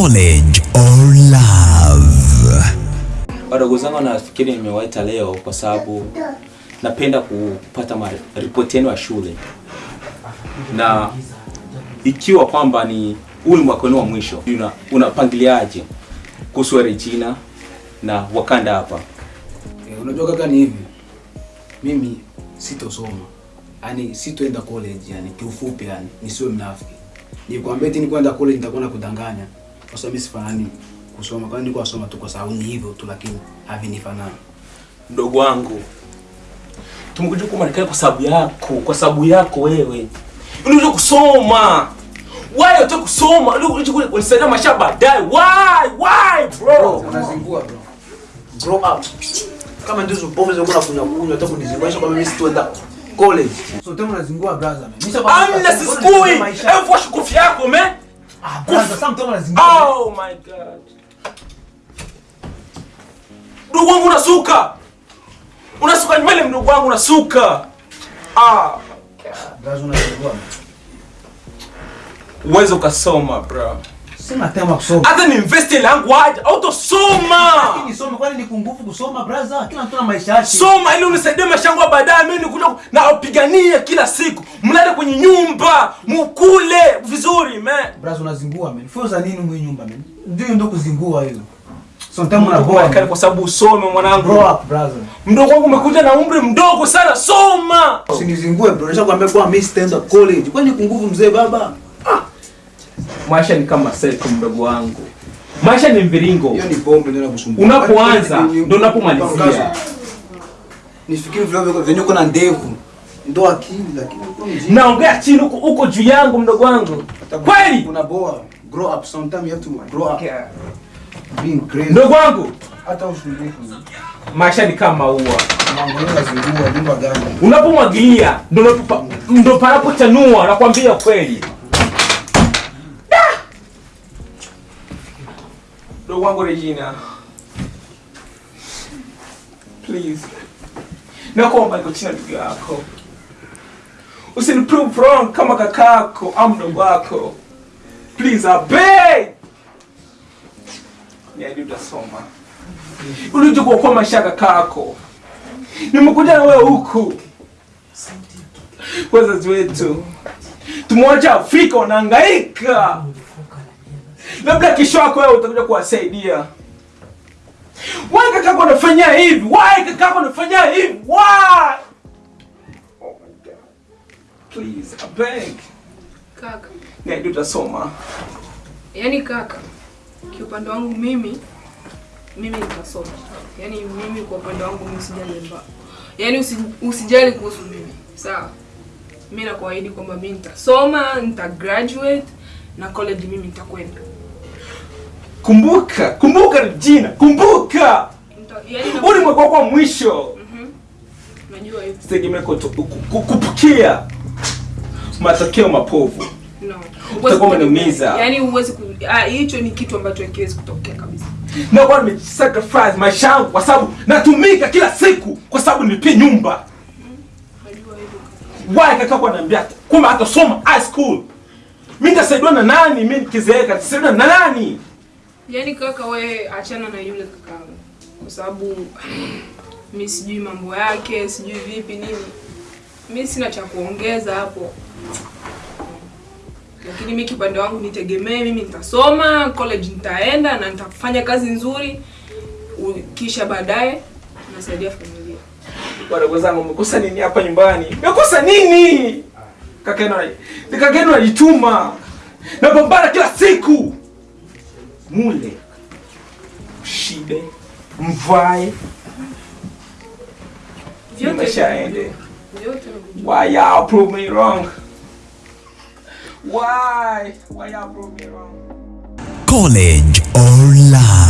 College or Love. Wadogo zangu nafikiri nimewaita leo kwa sababu napenda kupata ripoti yenu ya shule, na ikiwa kwamba ni huu ni mwaka wenu wa mwisho, una unapangiliaje kuhusu Regina na Wakanda hapa? Eh, unajua kaka ni hivi. Mimi sitosoma. yani sitoenda college yani kiufupi yani nisiwe mnafiki. Nikwambia eti ni kwenda college nitakuwa nakudanganya. Kwa sababu mimi sifanani kusoma. kwa niko nasoma tu kwa sababu ni hivyo tu lakini havinifanani. Mdogo wangu, tumekuja huku Marekani kwa sababu yako, kwa sababu yako wewe. Unataka kusoma. Why unataka kusoma? Unataka kunisaidia maisha baadaye. Why? Why, bro? Unazingua bro. Grow up. Kama ndizo pombe zako na kunywa kunywa hata kunizingua kwa mimi sitoenda college. So tena unazingua brother man. sasa Amna sisikui. Hebu wash kofia yako, man. Ah sasa mtu. Oh my god. Wangu unasuka. Unasuka nywele mdogo wangu unasuka. Ah, Brother unazingua. uweze ukasoma bro. Sema tema kusoma. Hata ni invest langu aje, autosoma. Nisome kwani ni kungufu kusoma brother? Kila mtu na maisha yake. Soma ili unisaidie maisha yangu baadaye. Mimi nikuja na upigania kila siku. Mlale kwenye nyumba, mukule vizuri man. Brother unazingua man. Fuza nini mwe nyumba man? Ndio ndo kuzingua hizo. So ntamu na boa. Kwa sababu usome mwanangu. Grow up brother. Mdogo wangu umekuja na umri mdogo sana, soma. Usinizingue bro. Nishakwambia kwa mimi sitaenda college. Kwani kungufu mzee baba? Maisha ni kama seko mdogo wangu. Maisha ni mviringo. Hiyo ni pombe ndio nakusumbua. Unapoanza ndo unapomalizia. Nifikiri vile vile venye uko na ndevu. Ndo akili lakini uko. Naongea chini huko huko juu yangu mdogo wangu. Kweli? Grow up sometime you have to grow up. Being crazy. Mdogo wangu, Hata usumbufu. maisha ni kama ua. Mambo yenu nazingua nyumba gani? Unapomwagilia ndo panapochanua, nakwambia kweli. Mdogo wangu Regina. Please. Nakuomba niko chini ndugu yako. Usiniprove wrong kama kakako au mdogo wako. Please, I beg. Niahidi utasoma. Ulije kuokoa maisha ya kakako. Nimekuja na wewe huku. Wazazi wetu tumwacha Afrika wanahangaika, labda kesho yako wewe utakuja kuwasaidia. Why kakako anafanya hivi? Why kakako anafanya hivi? Why? Oh my God. Please, I beg. Kaka, Niahidi utasoma. yani kaka, kiupande wangu mimi mimi nitasoma. Yani mimi kwa upande wangu mimi sijali mba. Yani usi, usijali kuhusu mimi. Sawa? Mimi nakuahidi kwamba mimi nitasoma, nita graduate na college mimi nitakwenda. Kumbuka, kumbuka Regina, kumbuka. Nita, yani na, Huu ni mwaka wako wa mwisho. hivyo. Sitegemee kutu- ku- ku- kupukia matokeo mapovu. No. Utakuwa umeniumiza. Huwezi ah, hicho ni kitu ambacho hakiwezi kutokea kabisa. na kwa nimesacrifice maisha yangu kwa sababu natumika kila siku kwa sababu nilipie nyumba. Why kaka kwa ananiambia kwamba hata soma high school. Mimi nitasaidiwa na nani? Mimi nikizeeka nitasaidiwa na nani? Yaani kaka, we achana na yule kaka kwa sababu mi sijui mambo yake, sijui vipi nini. Mi sina cha kuongeza hapo, lakini mi kipande wangu nitegemee, mimi nitasoma college, nitaenda na nitafanya kazi nzuri, kisha baadaye nasaidia familia. Wadogo zangu mmekosa nini hapa nyumbani? Mmekosa nini? Kaka yenu. Napambana kila siku. Mule. Mshibe. Mvae. Ni vyote. Why y'all prove me wrong? Why? Why y'all prove me wrong? College or Love.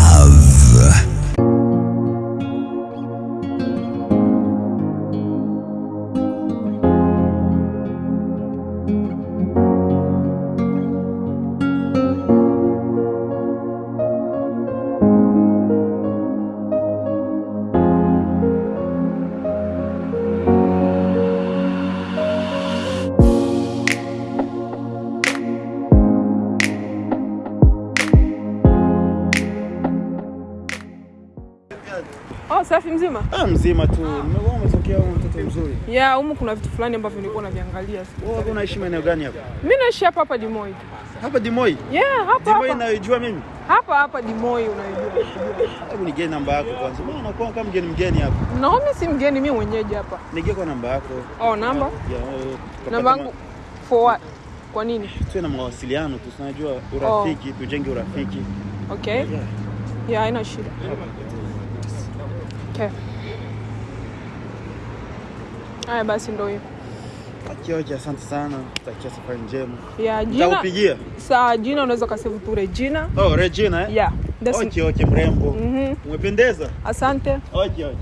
Ah, mzima tu. Nimekuwa umetokea huko mtoto mzuri. Yeah, humu kuna vitu fulani ambavyo nilikuwa naviangalia. Wewe unaishi maeneo gani hapa? Mimi naishi hapa hapa Dimoi. Hapa Dimoi. Yeah, hapa Dimoi naijua mimi. Hapa hapa Dimoi unaijua. Hebu nigee namba yako kwanza. Mbona unakuwa kama mgeni mgeni hapa? Na mimi si mgeni, mimi mwenyeji hapa. Nigee kwa namba yako. Oh, namba? Ya, eh, Namba yangu for what? Kwa nini? tuwe na mawasiliano tu, tunajua urafiki, oh. tujenge urafiki. Okay. Yeah. Yeah, haina shida. Okay. Haya basi ndio hiyo. Akioje, asante sana. takia safari njema. Yeah, jina. Nitakupigia. Saa jina unaweza kasave tu Regina. Oh, Regina eh? Yeah, that's it. Okay, okay, mrembo. Mhm. Umependeza. Asante. Okay, okay.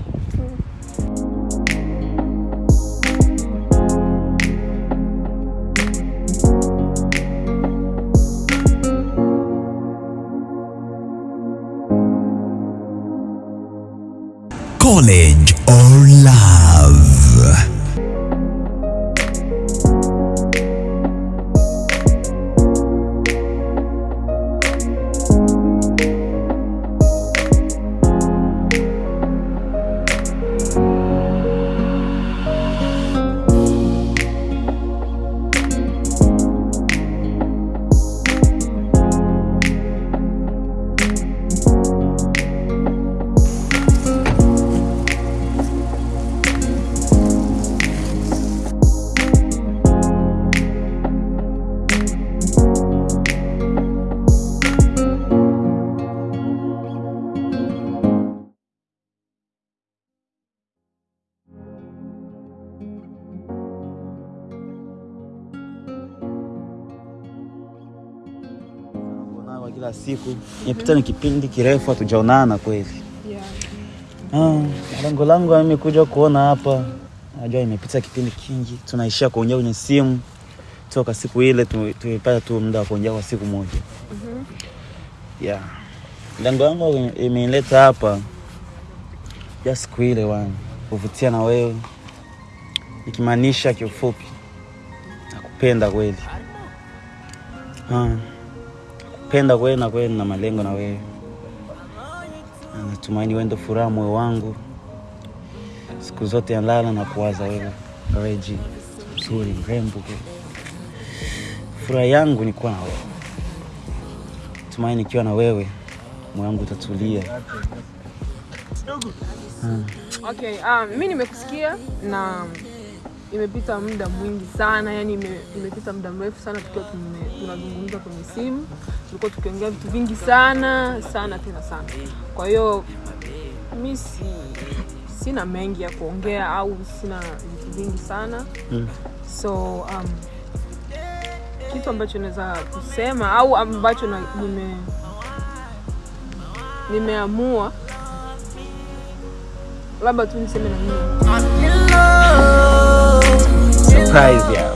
College or love? Siku. Imepita ni kipindi kirefu hatujaonana kweli. Yeah. Ah, lengo langu mimi kuja kuona hapa, najua imepita kipindi kingi, tunaishia kuongea kwenye simu toka siku ile tu- tumepata tu muda wa kuongea kwa siku moja. Yeah. Lengo langu imenileta hapa ya siku ile wana kuvutia na wewe, ikimaanisha kiufupi nakupenda kweli. Ah, kupenda kwena na kweli na malengo na wewe na natumaini wewe ndio furaha moyo wangu siku zote yalala na kuwaza wewe Reji, mzuri mrembo. Furaha yangu ni kuwa na wewe, tumaini nikiwa na wewe moyo wangu utatulia. Okay, um, mimi nimekusikia na imepita muda mwingi sana, yani ime, imepita muda mrefu sana tukiwa tunazungumza kwenye simu, tulikuwa tukiongea vitu vingi sana sana tena sana. Kwa hiyo mi si, sina mengi ya kuongea au sina vitu vingi sana Mm. so um, kitu ambacho naweza kusema au ambacho na, nime nimeamua labda tu niseme na mimi Surprise ya.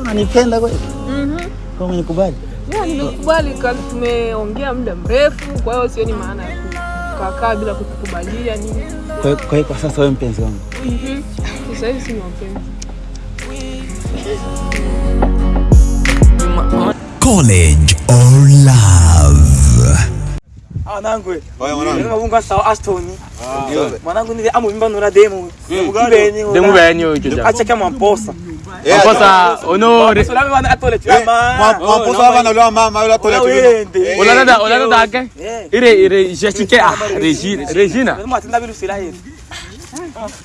Unanipenda kweli? Mhm. Kama umenikubali? Yeah, nimekubali ka- tumeongea muda mrefu, kwa hiyo sioni maana ya kukaa bila kukubalia nini. Kwa hiyo- kwa kwa sasa wewe mpenzi wangu. Mhm. Sasa hivi si mpenzi. College or love? Wanangu we. Oya mwanangu. Ndio mabunga sawa Aston. Mwanangu ni amu mimba nura demo. Mbeni. Demu beni yo icho ja. Acha kama mposa. Eh, Kosa onore. So lami wana atole eh, chama. mwa- Mwamposa hapa na ule wa mama yule atole tu. Wende. Eh, Olala olala dake. Eh. Ire ire jeshike ah Regina. Regina. Lazima atinda bilu sila yetu.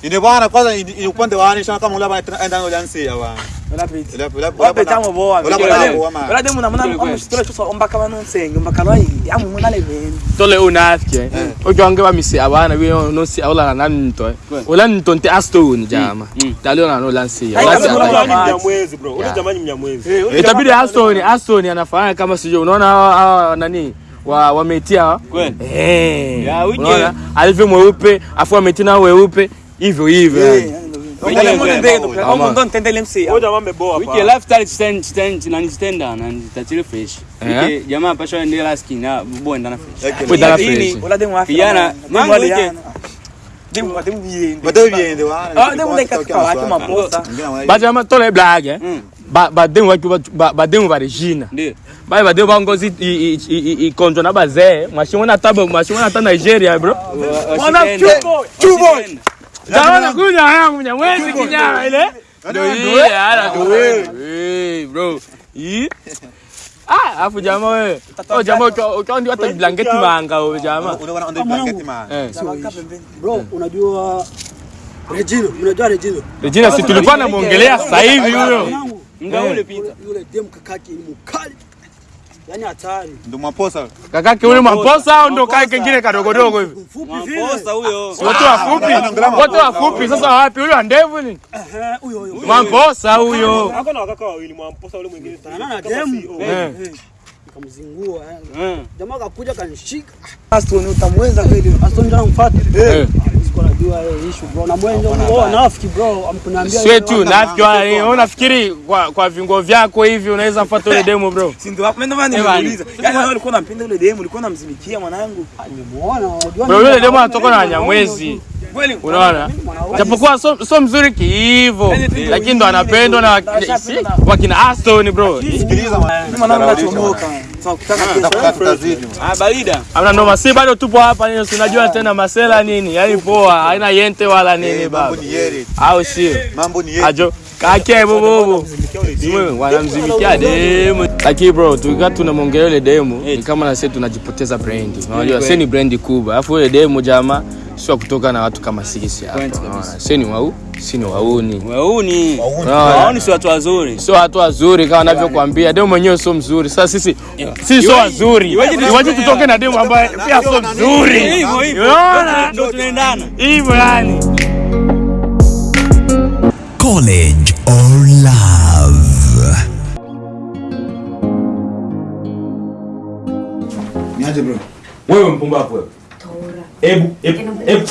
Ine bwana kwanza ini upande wa anisha kama ule bwana enda ule ansi ya bwana. Wala piti. Ule ule boa. Ule bwana wa mama. Wala na mwana amu sitola ombaka bano nsenga ombaka lwa. Amu mwana le. Tole unafike. Ojonge wa abana bi no si olala na nto. Ola nto nte Aston jama. Dalio na no lansi. Abana. kuna mama. Mnyamwezi bro, ule jamani mnyamwezi. Itabidi Aston Aston anafanya kama sio unaona nani wa wametia. Eh. Ya, wije. unaona? Alivyo mweupe afu wametia na weupe. Hivyo hivyo. Jamaa pasha skin ndana fresh. Fresh. Ah, maposa. Baja ma tole blague eh. badengu badengu ba regina baye badengu bangozi ikonzwa na bazee mashingo na ta nigeria bro taona kunya yangu nyamwezi kinyama ile bro Ah, afu jamaa wewe. Oh jamaa ukiwa ndio hata blanketi manga wewe jamaa. Unaona ndio blanketi manga. Bro, unajua Regina, unajua Regina. Regina si tulikuwa namwongelea sasa hivi huyo. Mwanangu, Muda ule pita. yule- Yule dem kakake ni mkali. Yaani hatari. Ndio mwaposa. kakake ule mamposa au ndo kae kengine kadogodogo hivi Mfupi vile. Mwamposa huyo. wote wafupi wote wafupi sasa wapi huyo andevu ni Eh, huyo huyo. mamposa huyo Hako na wakaka wawili mwamposa ule mwingine. Sana na demu. Eh Nikamzingua. eh. Eh. Jamaa akakuja kanishika. Aston utamweza kweli. Aston ndio anamfuata. eh Sikuwa najua issue bro. Na mwenzo oh, nafiki bro. Amkuniambia sio tu nafiki wala wewe unafikiri kwa kwa vingo vyako hivi unaweza mfuata ule demo bro Si ndio hapo mimi ndio nimeuliza. Yaani wewe ulikuwa unampenda yule demu, ulikuwa unamzimikia mwanangu. Nimemuona, unajua. bro yule demo anatoka na Wanyamwezi Kweli. Unaona? Japokuwa so, so mzuri kiivo lakini ndo anapendwa na wakina- Aston bro. Ah, barida. amna noma. Si bado tupo hapa nini si unajua tena masela nini? Yani poa haina yente wala nini Eh, baba. Mambo ni yere. au sio? Mambo ni ajo kake bobobo wanamzimikia demu. lakini bro tukikaa tunamwongelea yule demu ni kama na sisi tunajipoteza brand unajua sisi ni brand kubwa. Alafu yule demu jamaa sio kutoka na watu kama sisi hapa. Sisi ni wau sisi ni wauni. Wauni. Wauni. Sio watu wazuri. sio watu wazuri kama anavyokuambia demu mwenyewe sio mzuri. Sasa sisi si sio wazuri. Waje tutoke na demu ambaye pia sio mzuri? Hivyo hivyo. unaona? Ndio tunaendana. hivyo yani. College or love. Niaje bro? Wewe mpumbavu wewe. Hebu hebu hebu.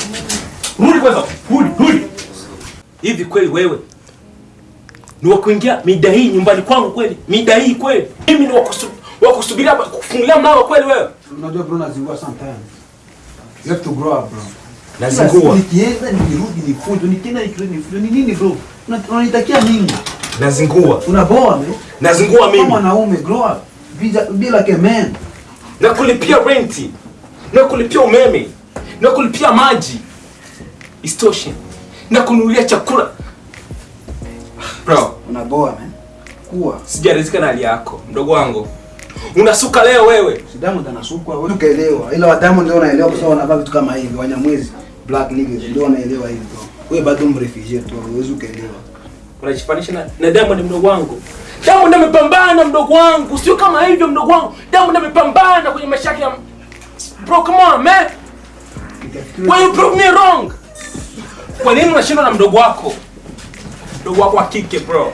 Rudi kwanza. Rudi rudi. Hivi kweli wewe ni wa kuingia mida hii nyumbani kwangu kweli? Mida hii kweli? Mimi ni wa kusu- wa kusubiria kufungulia mlango kweli wewe? Unajua bro nazingua sometimes. You have to grow up bro. Nazingua. Nikienda nirudi nifunzo, nikienda nikirudi nifunzo. Ni nini bro? Unanitakia nini? Nazingua. Unaboa me? Nazingua Kama mwanaume grow up. Be, be like a man. Nakulipia renti. Nakulipia umeme. Na kulipia maji. Isitoshe. Na kununulia chakula. Bro, Unaboa man. Kuwa. sijaridhika na hali yako, mdogo wangu. Unasuka leo wewe. Si Diamond anasukwa, wewe ukaelewa. Ila wa Diamond ndio wanaelewa kwa sababu wanavaa vitu kama hivi, Wanyamwezi, black niggas ndio wanaelewa hivi bro. Wewe bado mrefugee tu, huwezi ukaelewa. unajifanisha na, na Diamond mdogo wangu. Diamond amepambana mdogo wangu, sio kama hivyo mdogo wangu. Diamond amepambana kwenye maisha yake ya Bro, come on man. Why you prove me wrong? Kwa nini unashindwa na mdogo wako? Mdogo wako wa kike bro.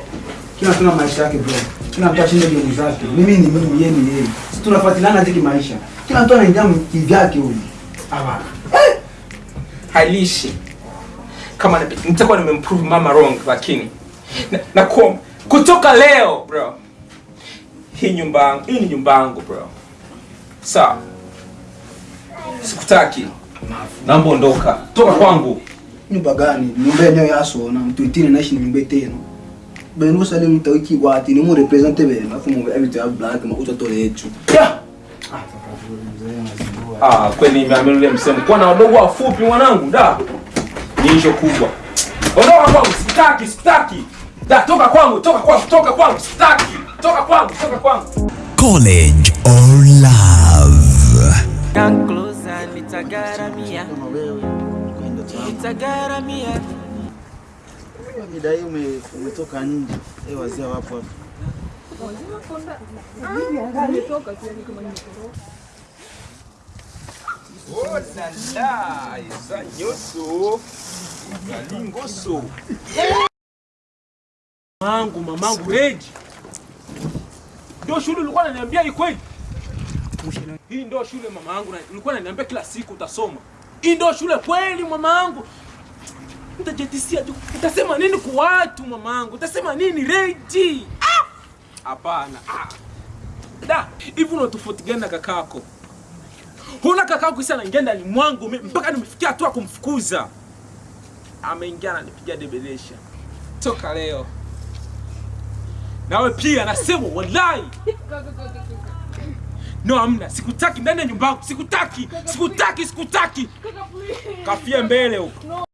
Kila mtu na maisha yake bro. Kila mtu ashinde game zake. Mimi ni mimi, yeye ni yeye. Sisi tunafuatiliana hadi kimaisha. Kila mtu anaingia kivyake huyu. Hapana. Halishi. Kama nitakuwa nimemprove mama wrong lakini na, na kwa, kutoka leo bro. Hii nyumba yangu, hii ni nyumba yangu bro. Sawa. Sikutaki. Naomba ondoka. Toka kwangu. Nyumba gani? Nyumba yenyewe yaso na mtu itini naishi ni nyumba tena. Benu sale mtawiki wati ni mu represente bene Afu mu every ya black ma utatole yetu. Yeah. Ah, kweli nimeamini ule msemo. Kwa na wadogo wafupi mwanangu, da. Ni hicho kubwa. Ondoka kwangu, sitaki, sitaki. Da, toka kwangu, toka kwangu, toka kwangu, sitaki. Toka kwangu, toka kwangu. College or love. Come Nitagaramia. Mida hii ume- umetoka nje. Eh, wazee wapo hapa. Mamangu, mamangu Regi. Ndio shule ulikuwa unaniambia ikweli? kweli? Hii ndio shule mamangu ulikuwa unaniambia kila siku utasoma. Hii ndio shule kweli mamangu? Utajetisia tu. Utasema nini kwa watu mamangu? Utasema nini Reji? Ah! Hapana. Ah! Da, hivi una tofauti gani na kakako? Huna kakako sana ingia ndani mwangu mpaka nimefikia hatua kumfukuza. Ameingia ananipigia debelesha. Toka leo. Nawe pia nasema wallahi no amna. Sikutaki ndani ya nyumba yangu. Sikutaki. Sikutaki sikutaki. Kafia mbele huko